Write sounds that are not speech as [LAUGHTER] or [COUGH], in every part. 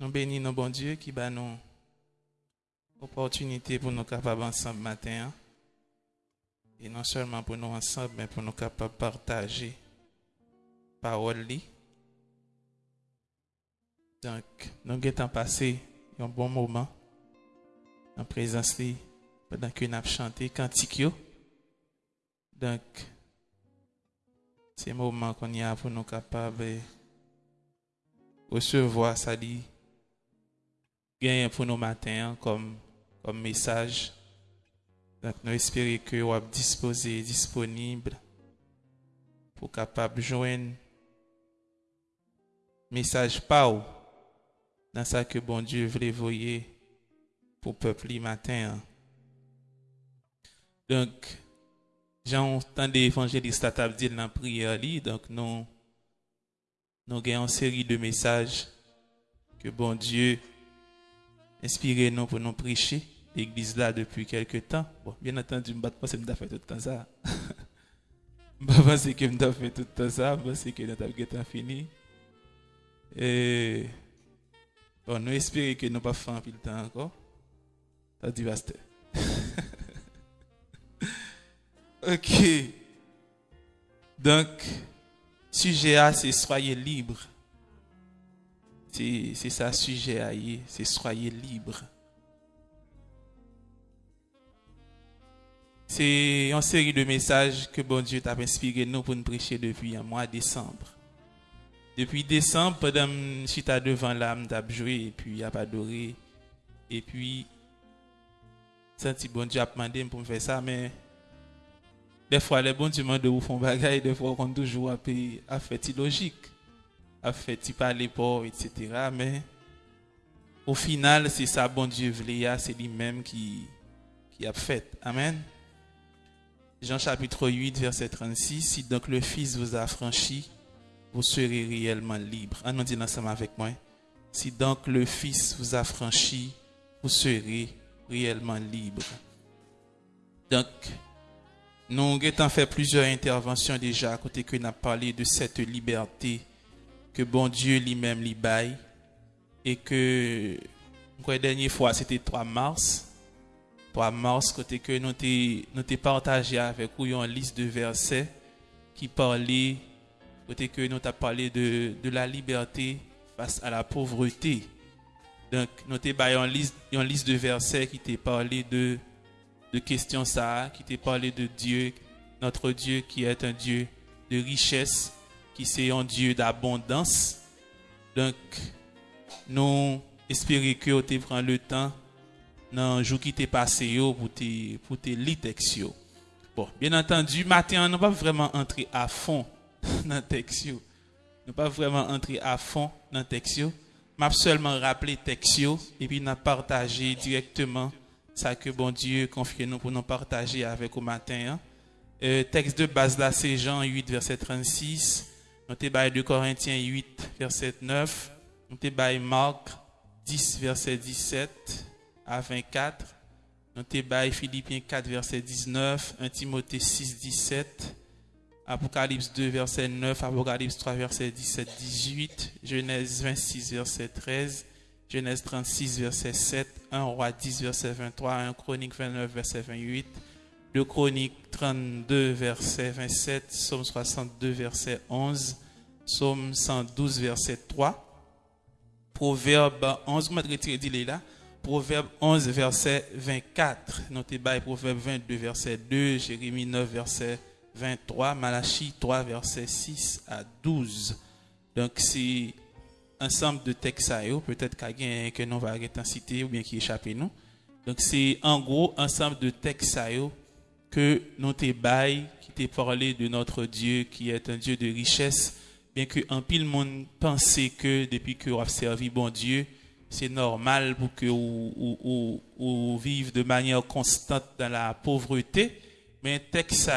Nous bénissons nos bon Dieu qui bat nous opportunité pour nous capables ensemble matin. Et non seulement pour nous ensemble, mais pour nous capables partager parole. Donc, nous avons passé un bon moment en présence li pendant que nous avons chanté cantique. Donc, c'est un moment qu'on y a pour nous capables de recevoir ça genyen pou nou maten kom, kom mesaj. Donc nou espere ke wap dispose, disponible pou kapap jwen mesaj pa ou nan sa ke bon Diyo vle voye pou pepli maten. Donc, jan ou tan de evanjelist atap dil nan priyer li, donc nou, nou genyen seri de mesaj ke bon Diyo inspiré nous pour nous prêcher l'église là depuis quelque temps. Bon, bien entendu, je ne pense pas fait tout le temps ça. [LAUGHS] Je ne pense que je fait tout le temps ça, je pense que nous avons fini. Et bon, nous espérons que nous n'avons pas peu de temps encore. Ça dit pasteur. [LAUGHS] ok. Donc, sujet A, c'est soyez libre. C'est ça, sujet y est, c'est soyez libre. C'est une série de messages que bon Dieu t'a inspiré nous pour nous prêcher depuis un mois de décembre. Depuis décembre, pendant que devant l'âme, t'as joué et puis a adoré. Et puis, senti bon Dieu a demandé pour faire ça, mais des fois, les bons Dieu de vous faire bagaille, des fois, on toujours a fait a fait illogique, a fait parler pas, etc. Mais au final, c'est ça, bon Dieu c'est lui-même qui, qui a fait. Amen. Jean chapitre 8, verset 36. Si donc le Fils vous a franchi, vous serez réellement libre. Ah dit ensemble avec moi. Si donc le Fils vous a franchi, vous serez réellement libre. Donc, nous avons fait plusieurs interventions déjà à côté que nous parlé de cette liberté que bon Dieu lui-même lui baille et que la dernière fois c'était 3 mars 3 mars côté que nous t'ai partagé avec vous une liste de versets qui parlait côté que nous t'a parlé de, de la liberté face à la pauvreté. Donc nous baillé une liste liste de versets qui t'a parlé de de questions ça, qui t'a parlé de Dieu, notre Dieu qui est un Dieu de richesse, qui c'est un Dieu d'abondance. Donc, nous espérons que tu prends le temps dans le jour qui t'est passé pour te, pour te lire texte yo. Bon, bien entendu, matin, on n'a pas vraiment entré [LAUGHS] à fond dans le texte. yo. Nous pas vraiment entré à fond dans le texte. m'a seulement rappelé texte et puis n'a partagé directement ça que bon Dieu confie nous pour nous partager avec au matin. hein. Euh, texte de base là, c'est Jean 8, verset 36. Notez by 2 Corinthiens 8, verset 9. Notez by Marc 10, verset 17 à 24. Notez by Philippiens 4, verset 19. 1 Timothée 6, 17. Apocalypse 2, verset 9. Apocalypse 3, verset 17, 18. Genèse 26, verset 13. Genèse 36, verset 7, 1 Roi 10, verset 23, 1 Chronique 29, verset 28, 2 Chronique 32, verset 27, Psaume 62, verset 11, Psaume 112, verset 3, Proverbe 11, comment retirer dit là? Proverbe 11, verset 24, notez bas Proverbe 22, verset 2, Jérémie 9, verset 23, Malachie 3, verset 6 à 12. Donc, c'est ensemble de textes peut-être qu'il y a un que nous va citer ou bien qui échappe nous. Donc c'est en gros ensemble de textes que nous te bail qui te parlé de notre Dieu qui est un Dieu de richesse, bien que en pile monde pensait que depuis que vous avez servi bon Dieu, c'est normal pour que vous, vivez de manière constante dans la pauvreté, mais texte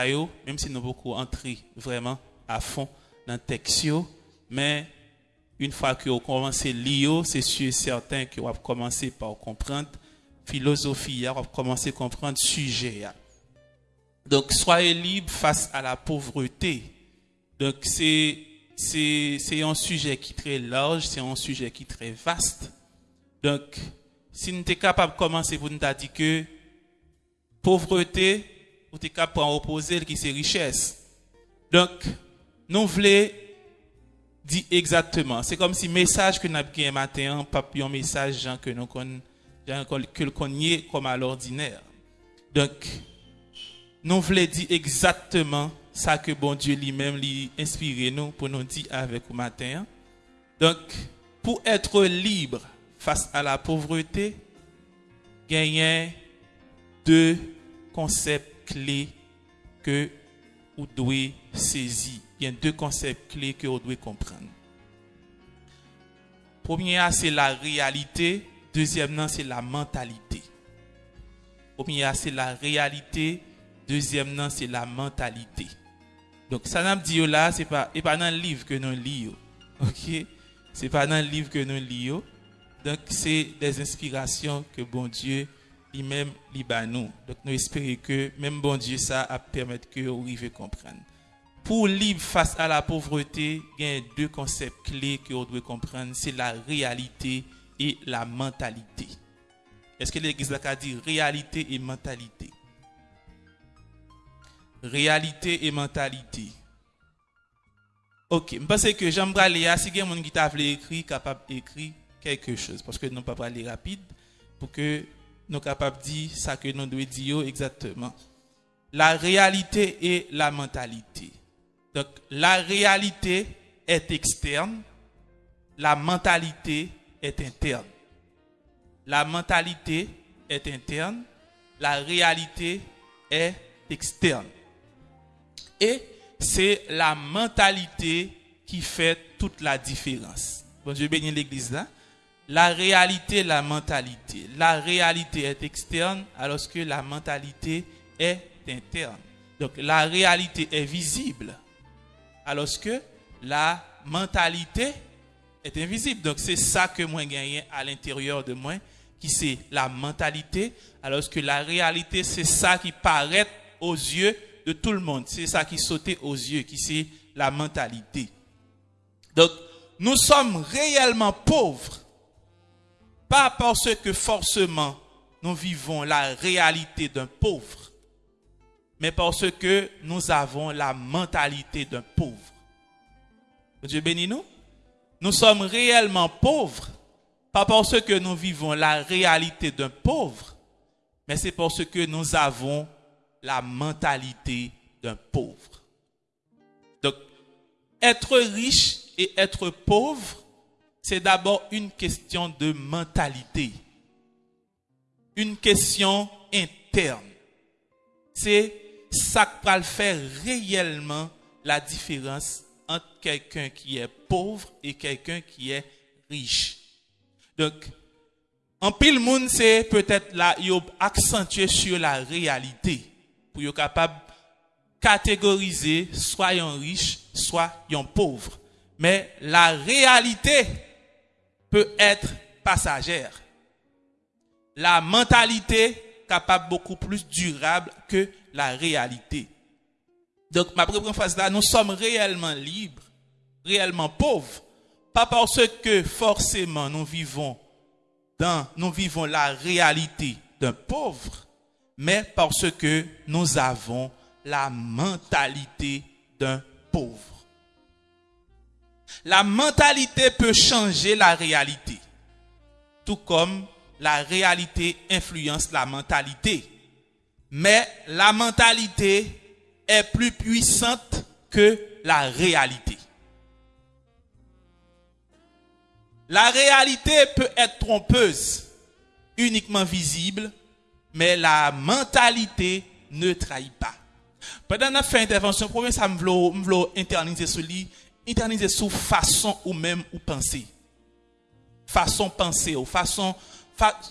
même si nous beaucoup entré vraiment à fond dans le texte, mais une fois que vous commencez lire, c'est sûr et certain que vous avez commencé par comprendre philosophie, vous avez commencé à comprendre sujet. Donc, soyez libre face à la pauvreté. Donc, c'est, un sujet qui est très large, c'est un sujet qui est très vaste. Donc, si nous sommes capable de commencer pour nous dire que pauvreté, ou sommes capable opposer qui c'est richesse. Donc, nous voulons dire exactement. C'est comme si le message que nous avons un matin, pas un message que nous connaissons comme à l'ordinaire. Donc, nous voulons dire exactement ça que bon Dieu lui-même lui inspiré nous pour nous dire avec le matin. Donc, pour être libre face à la pauvreté, gagner deux concepts clés que vous devez saisir. Il y a deux concepts clés que vous devez comprendre. Premier, c'est la réalité. Deuxièmement, c'est la mentalité. Premier, c'est la réalité. Deuxièmement, c'est la mentalité. Donc, ça n'a dit là, c'est pas, pas dans le livre que nous lisons. OK? C'est pas dans le livre que nous lisons. Donc, c'est des inspirations que bon Dieu lui-même nous. Donc, nous espérons que même bon Dieu, ça a permettre que vous arriviez comprendre. Pour libre face à la pauvreté, il y a deux concepts clés que vous devez comprendre. C'est la réalité et la mentalité. Est-ce que l'Église a dit réalité et mentalité? réalité et mentalité. Ok, je pense que j'aime aller si quelqu'un qui t'a écrit, capable d'écrire quelque chose, parce que nous pas parler rapide, pour que nous capable de dire ça que nous devons dire exactement. La réalité et la mentalité. Donc, la réalité est externe, la mentalité est interne. La mentalité est interne, la réalité est externe. Et c'est la mentalité qui fait toute la différence. Bon, je bénis l'église là. La réalité, la mentalité. La réalité est externe alors que la mentalité est interne. Donc la réalité est visible alors que la mentalité est invisible. Donc c'est ça que moi gagne à l'intérieur de moi qui c'est la mentalité alors que la réalité c'est ça qui paraît aux yeux de tout le monde. C'est ça qui sautait aux yeux qui c'est la mentalité. Donc nous sommes réellement pauvres pas parce que forcément nous vivons la réalité d'un pauvre, mais parce que nous avons la mentalité d'un pauvre. Dieu bénit nous. Nous sommes réellement pauvres, pas parce que nous vivons la réalité d'un pauvre, mais c'est parce que nous avons la mentalité d'un pauvre. Donc, être riche et être pauvre, c'est d'abord une question de mentalité, une question interne. C'est ça qui va faire réellement la différence entre quelqu'un qui est pauvre et quelqu'un qui est riche. Donc, en pile monde, c'est peut-être là, il accentué sur la réalité pour être capable de catégoriser soit un riche, soit un pauvre. Mais la réalité, peut être passagère. La mentalité capable beaucoup plus durable que la réalité. Donc, ma première phrase là, nous sommes réellement libres, réellement pauvres, pas parce que forcément nous vivons dans, nous vivons la réalité d'un pauvre, mais parce que nous avons la mentalité d'un pauvre. La mentalité peut changer la réalité, tout comme la réalité influence la mentalité. Mais la mentalité est plus puissante que la réalité. La réalité peut être trompeuse, uniquement visible, mais la mentalité ne trahit pas. Pendant notre fin intervention, premier, ça me veut internaliser ce lit éterniser sous façon ou même ou penser. Façon penser ou façon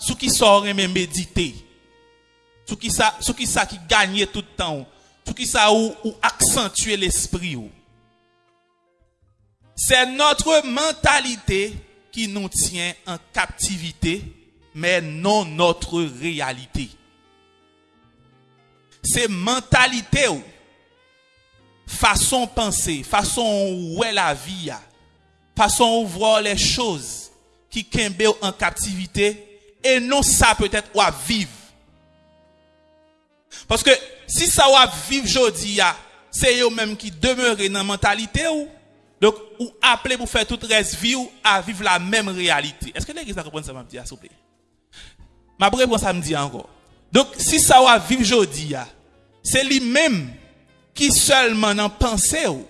ce qui sort même méditer. Ce qui ça ce qui ça qui gagne tout le temps. Ce qui ça ou accentuer l'esprit C'est notre mentalité qui nous tient en captivité, mais non notre réalité. C'est mentalité ou façon penser, façon où est la vie, façon où voir les choses, qui kembe en captivité et non ça peut-être ou à vivre. Parce que si ça va vivre aujourd'hui, c'est eux même qui demeurent dans la mentalité ou donc ou appeler pour faire toute reste vie ou à vivre la même réalité. Est-ce que l'église a compris ça m'a s'il vous plaît? Ma réponse ça me dit encore. Donc si ça va vivre aujourd'hui, c'est lui-même qui seulement en pense ou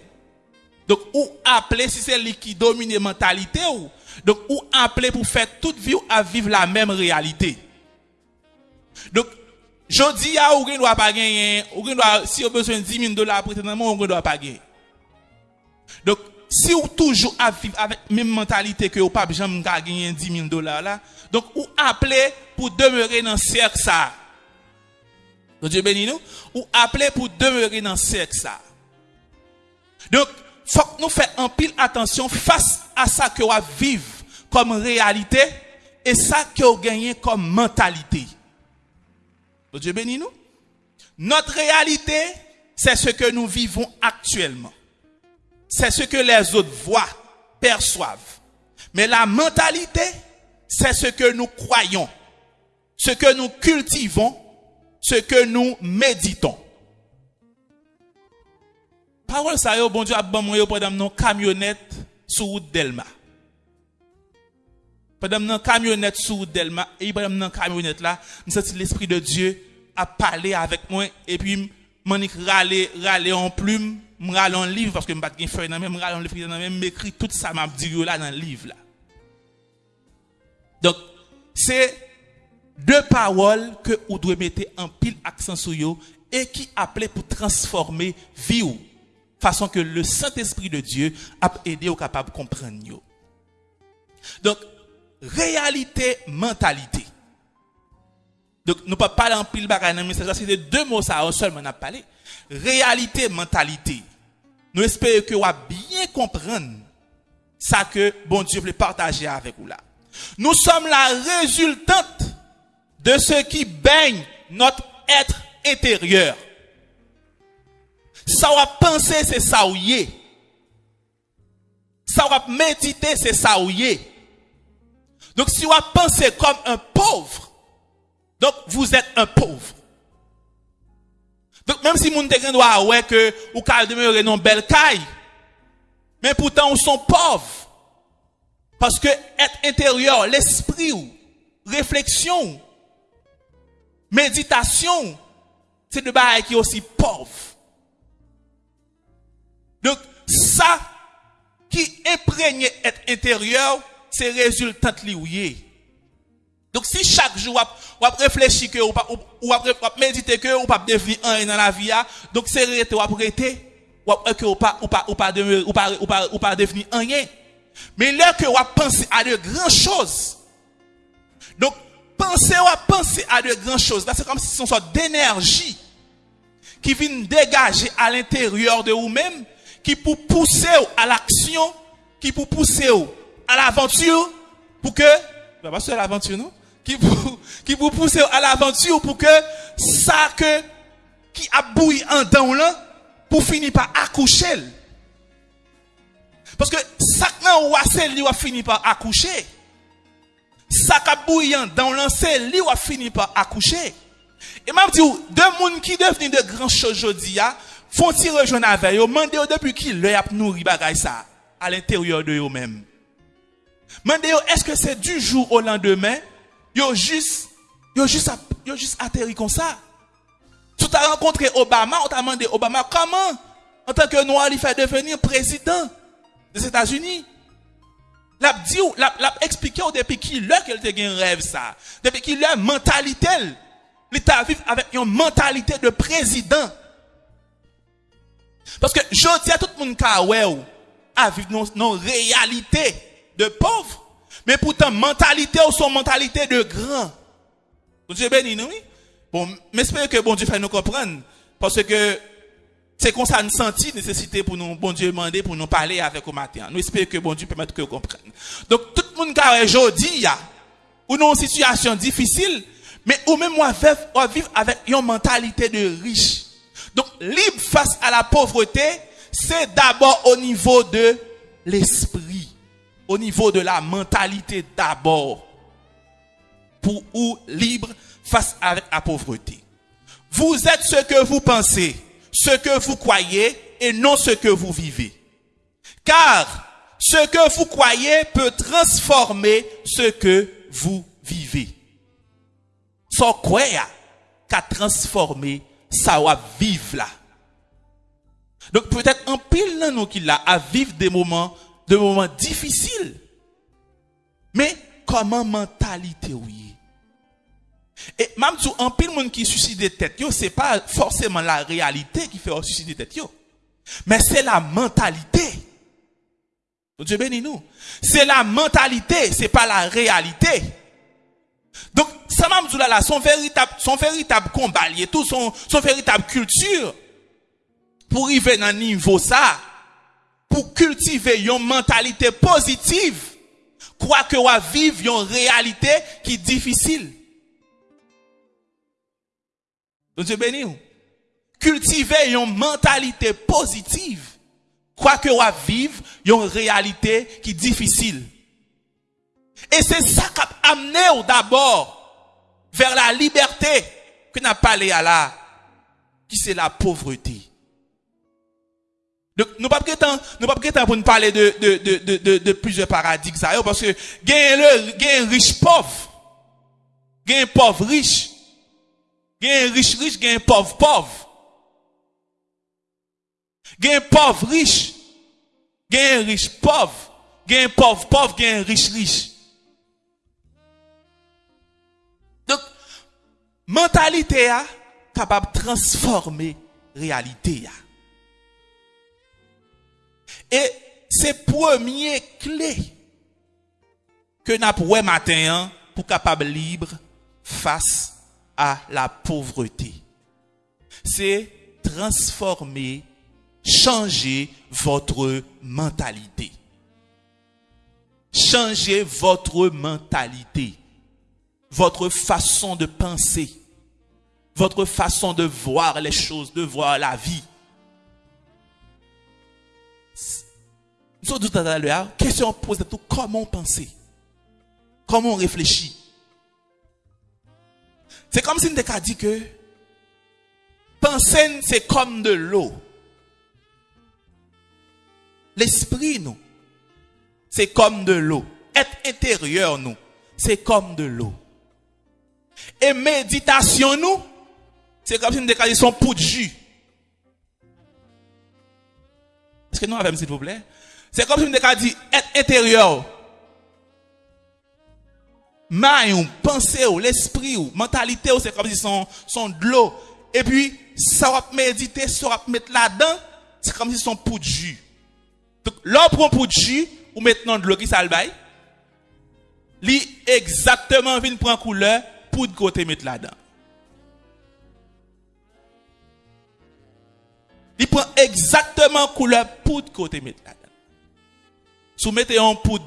donc, ou appeler, si c'est lui qui domine la mentalité, ou, donc, appeler pour faire toute vie à vivre la même réalité. Donc, je dis à ou ne doit pas gagner, ou si besoin de 10 000 dollars ou doit pas gagner. Donc, si vous toujours à vivre avec la même mentalité que vous pas jamais gagner 10 000 dollars là, donc, ou appeler pour demeurer dans ce cercle ça. Dieu béni nous, ou appeler pour demeurer dans ce cercle ça. Donc, faut que nous fassions un pile attention face à ça que va vivre comme réalité et ça que vous gagnez comme mentalité. Dieu nous. Notre réalité, c'est ce que nous vivons actuellement. C'est ce que les autres voient, perçoivent. Mais la mentalité, c'est ce que nous croyons, ce que nous cultivons, ce que nous méditons parole ça yo bon Dieu a ban moi pendant nos camionnette sur route Delma. Pendant nos camionnette sur Delma et pendant nos camionnette là, me senti l'esprit de Dieu a parlé avec moi et puis m'nik râler râler en plume, m'râler en livre parce que m'pas gen feuille dans même en livre dans même m'écrit tout ça m'a dit là dans le livre là. Donc c'est deux paroles que vous devez mettre en pile accent sur yo et qui appelait pour transformer vie façon que le Saint-Esprit de Dieu a aidé au capable de comprendre. Donc, réalité, mentalité. Donc, nous ne pouvons pas parler en pile bagaille dans message, c'est deux mots ça, seulement on a. Réalité, mentalité. Nous espérons que vous bien comprendre ça que bon Dieu veut partager avec vous là. Nous sommes la résultante de ce qui baigne notre être intérieur. Ça va penser, c'est ça ou Ça va méditer, c'est ça ou Donc si vous pensez comme un pauvre, donc vous êtes un pauvre. Donc même si vous ne doit ouais que ou ka demeurer non belle caille, mais pourtant vous sont pauvres. Parce que être intérieur, l'esprit réflexion, méditation, c'est de bail qui est aussi pauvre. Donc, ça qui imprègne être intérieur, c'est résultat lié. Donc, si chaque jour, vous réfléchir que, ou, ou méditer que, ou pas devenir un dans la vie, donc c'est rété, ou arrêter, que ou pas, ou pas, ou pas, ou pas, ou pas, devenir rien. Mais là que vous pensez à de grandes choses. Donc, pensez ou penser à de grandes choses. C'est comme si c'est une sorte d'énergie qui vient dégager à l'intérieur de vous-même qui pour pousser à l'action, qui pour pousser à l'aventure, pour que, pas c'est l'aventure, non? Qui pour, qui pour pousser à l'aventure pour que ça que, qui a bouilli en dedans là, pour finir par accoucher. Parce que ça que lui va finir par accoucher. Ça qui a bouilli en dedans là, c'est lui va finir par accoucher. Et même dit, deux monde qui deviennent de grandes choses aujourd'hui, font-ils rejoindre avec eux, demandez depuis qui leur a nourri bagay ça à l'intérieur de eux-mêmes. Demandez est-ce que c'est du jour au lendemain, yo juste yo juste yo juste atterri comme ça. Tu as rencontré Obama, on t'a demandé Obama comment en tant que noir il fait devenir président des États-Unis? L'a dit l'a, expliqué depuis qui leur qu'elle te un rêve ça. Depuis qui leur mentalité l'état vivre avec une mentalité de président. Parce que je dis à tout le monde à vivre nos, réalités de pauvres, mais pourtant mentalité ou son mentalité de grand. Dieu béni nous? Bon, j'espère que bon Dieu fait nous comprendre. Parce que c'est comme ça nous senti nécessité pour nous, bon Dieu demander pour nous parler avec au matin. Nous espérons que bon Dieu permette que vous compreniez. Donc, tout le monde qui aujourd'hui, ou une situation difficile, mais ou même moi vivre avec une mentalité de riche. Donc, libre face à la pauvreté, c'est d'abord au niveau de l'esprit. Au niveau de la mentalité d'abord pour ou libre face à la pauvreté. Vous êtes ce que vous pensez, ce que vous croyez et non ce que vous vivez. Car ce que vous croyez peut transformer ce que vous vivez. Sans quoi qu'a transformé ça va vivre là. Donc peut-être un pile nous qui l'a à vivre des moments, des moments difficiles. Mais comment mentalité oui. Et même un pile monde qui suicide des têtes, yo, c'est pas forcément la réalité qui fait suicider des têtes, yo. Mais c'est la mentalité. Dieu bénis nous. C'est la mentalité, c'est pas la réalité. Donc, ça m'a là, son véritable, son véritable combat, tout son, son véritable culture, pour arriver dans niveau ça, pou kultive yon mentalite pozitiv, kwa ke waviv yon realite ki difisil. Don se beni ou? Kultive yon mentalite pozitiv, kwa ke waviv yon realite ki difisil. E se sa kap amene ou d'abord ver la liberté ki nan pale ala, ki se la povreti. Donc, nous pas nous pas pour nous parler de, de, de, de, de plusieurs paradigmes, parce que, gain le, gain riche pauvre, gain pauvre riche, gain riche riche, gain pauvre pauvre. Gain pauvre riche, gain riche pauvre, gain pauvre pauvre, gain riche riche. Donc, mentalité capable de transformer réalité Et c'est premier clé que n'a pour matin hein, pour capable libre face à la pauvreté. C'est transformer, changer votre mentalité. Changer votre mentalité votre façon de penser, votre façon de voir les choses, de voir la vie. Nous sommes tout à l'heure, question posée tout, comment penser? Comment on réfléchit? C'est comme si on avait dit que penser, c'est comme de l'eau. L'esprit, nous, c'est comme de l'eau. Être intérieur, nous, c'est comme de l'eau. Et méditation, nous, c'est comme si nous décalions son pot de jus. Est-ce que nous avons, s'il vous plaît? C'est comme si nous décalions être intérieur. Maille, pensée, l'esprit, mentalité, c'est comme si son, son de l'eau. Et puis, ça va méditer, ça va mettre là-dedans, c'est comme si son pot de jus. Donc, là, on prend pot de jus, ou maintenant de l'eau qui s'albaye. Li exactement vient prendre couleur pour de côté mettre là-dedans. Il prend exactement couleur pour de côté mettre là-dedans. Vous mettez en poudre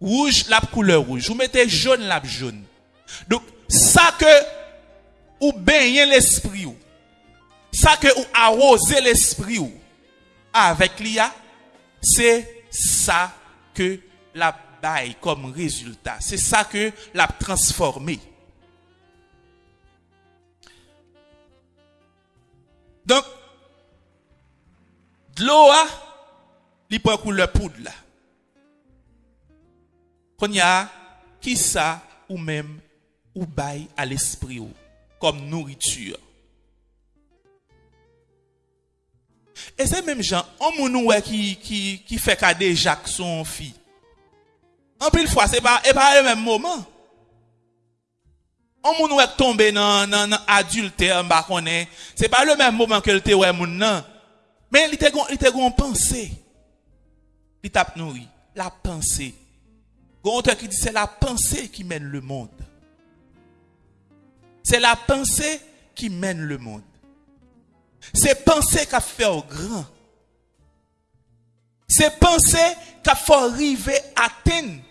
rouge, la couleur rouge. Vous mettez jaune, la jaune. Donc, ça que ou baignez l'esprit ça que ou arrosez l'esprit avec l'IA, c'est ça que la comme résultat. C'est ça que l'a transformé. Donc, de l'eau, li pou akou le poud la. Konya, ki sa ou mem ou bay al espri ou, kom nouritur. E se mem jan, an moun ou we ki, ki, ki fe kade jak son fi. An pil fwa, se pa, e pa e men mouman. An moun ou we tombe nan, nan, nan adulte an bakone, se pa le men mouman ke lte we moun nan. Men li te gon, gon pensey. li tap nourri. La pensée. Gonteur qui dit c'est la pensée qui mène le monde. C'est la pensée qui mène le monde. C'est pensée qui a fait au grand. C'est pensée qui a fait arriver à atteindre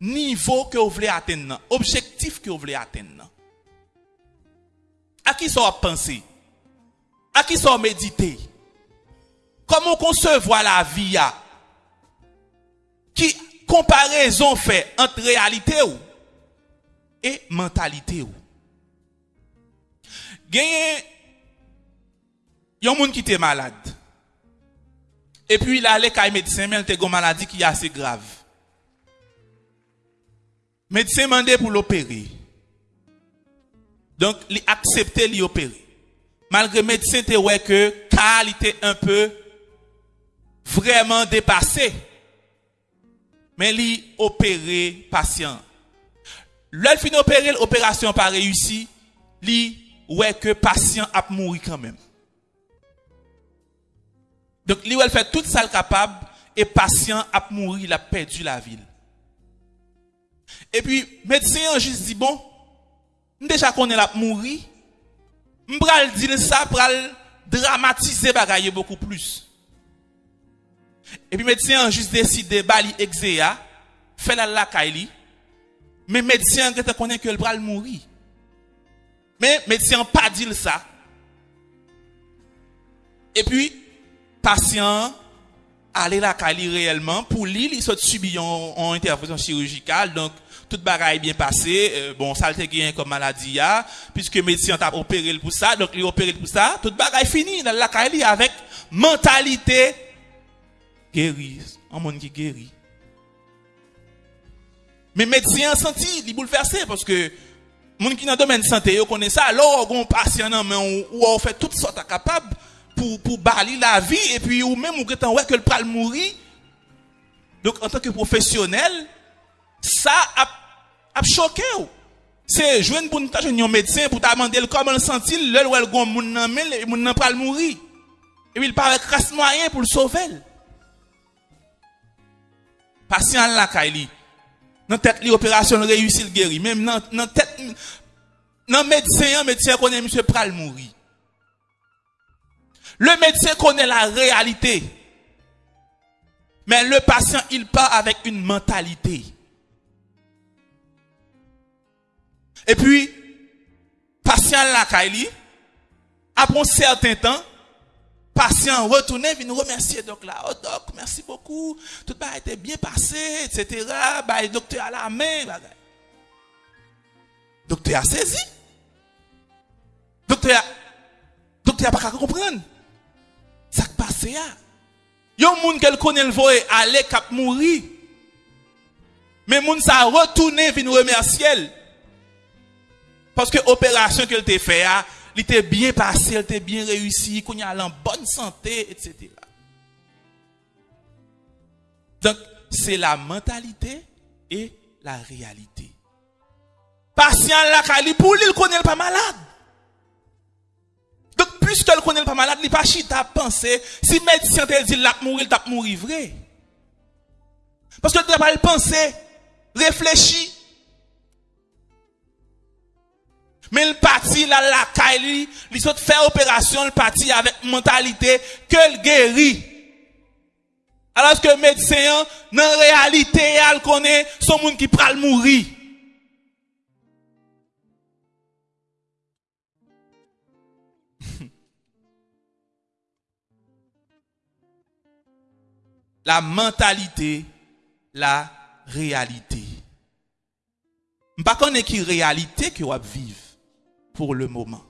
niveau que vous voulez atteindre, objectif que vous voulez atteindre. À qui ça a pensé? À qui ça a médité? Comment concevoir la vie? qui comparaison fait entre réalité et mentalité ou? Gagné, y a un monde qui était malade. Et puis il allait chez médecin, mais il a une maladie qui est assez grave. Médecin demandé pour l'opérer. Donc, il accepté l'opérer. Malgré le médecin te ouais que car était un peu vraiment dépassé. Mais il opéré patient. L'autre fin opérer l'opération pas réussi, il ouais que patient a mouru quand même. Donc il a fait tout ça capable et patient a mouru, il a perdu la vie. Et puis médecin juste dit bon, déjà qu'on est là mourir, m'bral dire ça pour dramatiser bagaille beaucoup plus. Et puis médecin a juste décidé bali exéa, fait la la kaili. Mais médecin a connaît que le bral mourir. Mais médecin pas dit ça. Et puis patient aller la kaili réellement pour lui il soit subi en intervention chirurgicale donc tout bagaille bien passé, euh, bon, ça le gagné comme maladie, ya, puisque médecin t'a opéré pour ça, donc il opéré pour ça, tout bagaille fini, dans la caille avec mentalité guérie, un monde qui guérit. Mais médecin senti, il bouleversé parce que monde qui dans le domaine de santé, vous connaît ça, alors on patient mais on fait toutes sortes de capables pour pour balayer la vie et puis ou même ou ouais que le pral mourir. Donc en tant que professionnel, ça a, choqué C'est jouer pour un médecin pour demander comment il sentit, le ou le gon moun nan men, pral mourir. Et puis il parle grâce moyen pour le sauver. Patient la kaili. Dans tête l'opération réussit le guéri. Même dans dans tête dans médecin, médecin connaît monsieur pral mourir. Le médecin connaît la réalité. Mais le patient, il part avec une mentalité. Et puis, patient la Kaili, après un certain temps, patient retourné, vient nous remercier. Donc là, oh doc, merci beaucoup. Tout a été bien passé, etc. Bah, docteur à la main. Docteur a saisi. Docteur a, docteur a pas comprendre. Ça qui passe là. Il y a un monde qui connaît le voie aller cap mourir. Mais moun ça retourné, vient nous remercier. Parce que l'opération qu'elle t'a fait, elle était bien passée, elle était bien réussie, qu'on y a en bonne santé, etc. Donc, c'est la mentalité et la réalité. Patient la kali pour lui, il connaît pas malade. Donc, puisque ne connaît pas malade, il pas chita penser, si médecin te dit l'a mourir, il t'a mourir vrai. Parce que tu pas penser, réfléchir, Men l pati la lakay li, li sot fè operasyon l pati avèk mentalite ke l geri. Alas ke medseyan nan realite al konè son moun [LAUGHS] ki pral mouri. la mentalite, la realite. Mpa konè ki realite ki wap viv. Pour le moment.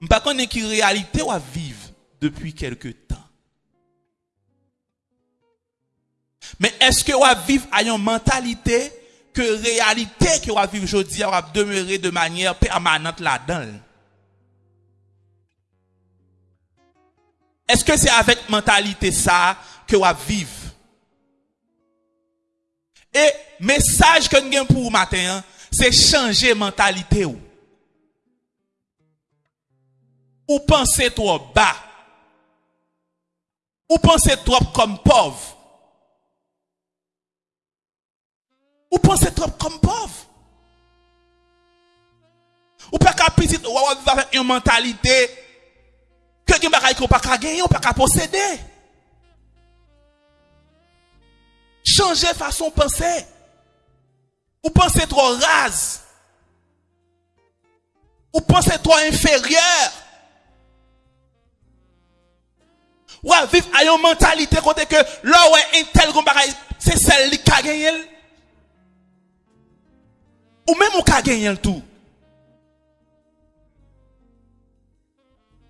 Je ne sais pas réalité ou vivre depuis quelque temps. Mais est-ce que vous vivre à une mentalité que réalité que vous vivre aujourd'hui va demeurer de manière permanente là-dedans? Est-ce que c'est avec mentalité ça que vous vivre? Et message que nous avons pour vous matin, hein, c'est changer mentalité. Pensez trop bas. Ou pensez trop comme pauvre. Ou pensez trop comme pauvre. Ou pas qu'à petit ou avec une mentalité que vous ne pas qu'à gagner ou pas qu'à posséder. Changer façon de penser. Ou pensez trop rase. Ou pensez trop inférieur. Ou à vivre à une mentalité côté que là où un tel c'est celle qui a gagné. Ou même qui a gagné tout.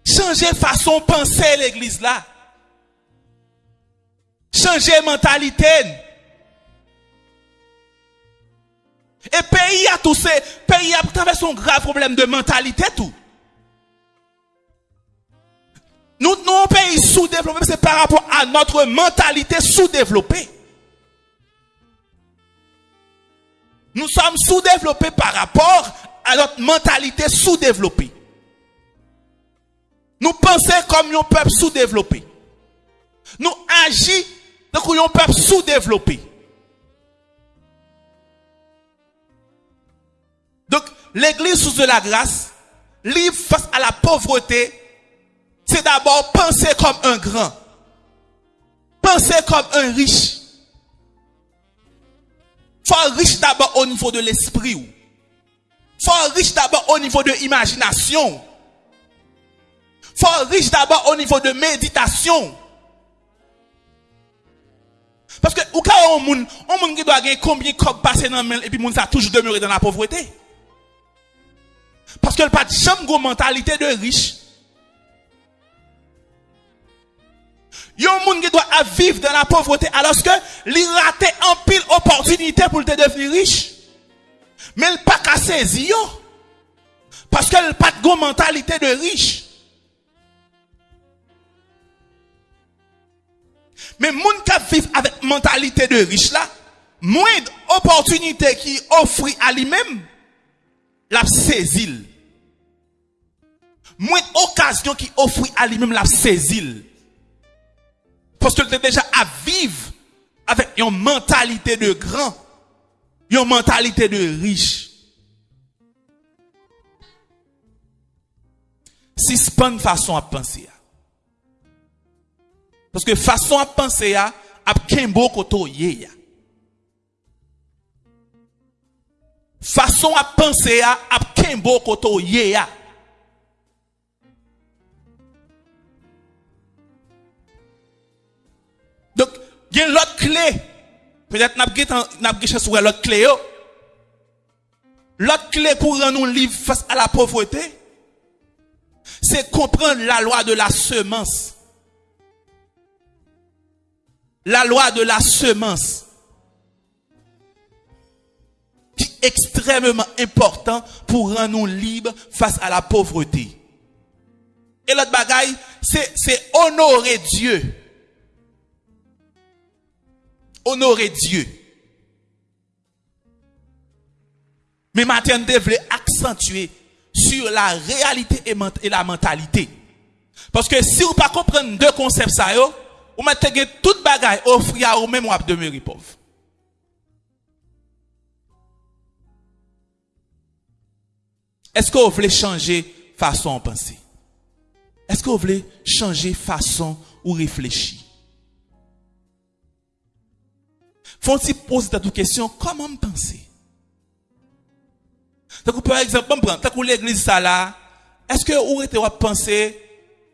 Changer façon de penser l'église là. Changer mentalité. Et pays a tous ces pays a traversé un grave problème de mentalité tout. Nous, nous, un pays sous-développé, c'est par rapport à notre mentalité sous-développée. Nous sommes sous-développés par rapport à notre mentalité sous-développée. Nous pensons comme un peuple sous-développé. Nous agissons comme un peuple sous-développé. Donc, l'église sous de la grâce, libre face à la pauvreté, c'est d'abord penser comme un grand. Penser comme un riche. Faut riche d'abord au niveau de l'esprit. Faut riche d'abord au niveau de l'imagination. Faut riche d'abord au niveau de méditation. Parce que, au cas où on monde, on monde qui doit gagner combien de passer dans le et puis monde ça toujours demeuré dans la pauvreté. Parce que le pas de mentalité de riche. Il y a un monde qui doit vivre dans la pauvreté alors que il raté en pile opportunité pour devenir riche. Mais il pas qu'à saisir. Parce qu'il n'a pas de mentalité de riche. Mais monde qui vivre avec mentalité de riche là, moins d'opportunités qui offre à lui-même, la saisit. Moins d'occasions qui offre à lui-même, la saisit. Parce que tu es déjà à vivre avec une mentalité de grand, une mentalité de riche. Si c'est pas une façon à penser. Parce que façon à penser à a kembo koto ye Façon à penser à kembo koto ye Peut-être n'a pas sur l'autre clé. L'autre clé pour nous libre face à la pauvreté, c'est comprendre la loi de la semence. La loi de la semence. Qui est extrêmement important pour rendre nous libres face à la pauvreté. Et l'autre bagaille, c'est honorer Dieu honorer Dieu. Mais maintenant, on devrait accentuer sur la réalité et la mentalité. Parce que si vous ne comprenez pas deux concepts, ça, vous mettez toute bagaille offrir à vous même vous demeurer pauvre. Est-ce que vous voulez changer façon de penser? Est-ce que vous voulez changer façon de réfléchir? Faut-il poser cette question, comment me penser? Par exemple, on prend, tant l'église ça là, est-ce que vous êtes penser,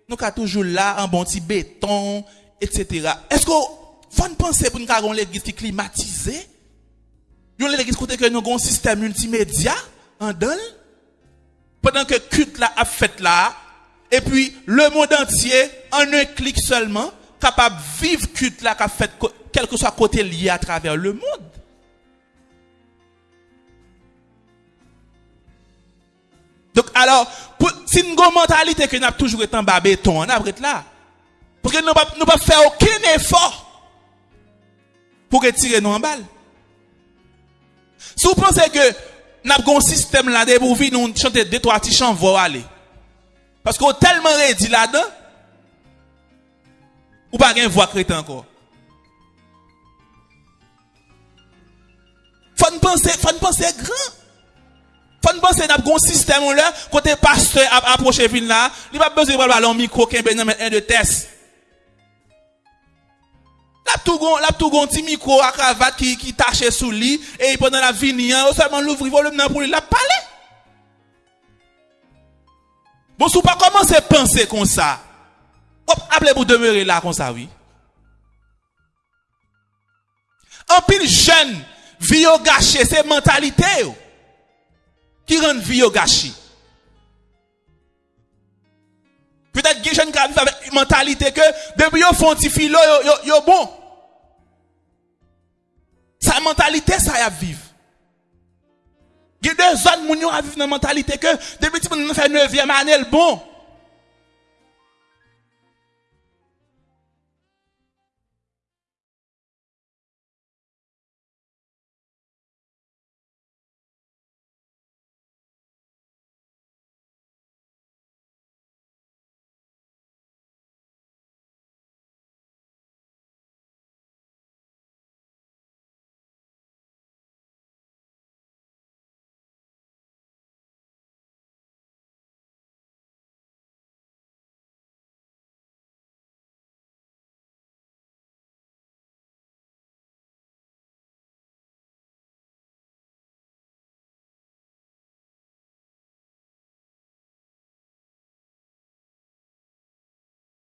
nous sommes toujours là, en bon petit béton, etc. Est-ce que vous pensez pour nous avons l'église qui est climatisée? Avons l'église côté que nous avons un système multimédia, en donne? Pendant que culte là a fait là, et puis le monde entier, en un clic seulement, capable de vivre culte là qu'a fait quel que soit côté lié à travers le monde. Donc, alors, si nous avons une mentalité que nous avons toujours été en bas béton, on a là. Parce que nous ne pas faire aucun effort pour retirer nous en balle. Si vous pensez que nous avons un système là, pour nous chanter deux, trois petits chants, vous aller. Parce qu'on tellement réduit là-dedans, ou pas une voix chrétien encore. Fon pense, fon pense gran. Fon pense nap gon sistem ou lè, kote paste ap aproche vin la, li pa beze wal balon mikro ken ben nan men en de tes. Lap tou gon, lap tou gon ti mikro ak avat ki, ki tache sou li, e yi pon nan la vini an, ou seman louvri volum nan pou li lap pale. Bon sou pa koman se pense kon sa, hop, aple pou demeure la kon sa, oui. An pil jen, vie au gâché, c'est mentalité qui rend vie au gâché. Peut-être que jeune qui vivent avec une mentalité que depuis yo font yo, yo, yo bon. Sa mentalité ça y a vivre. Il y a deux zones vivre dans mentalité que depuis petit moun fait 9e année bon.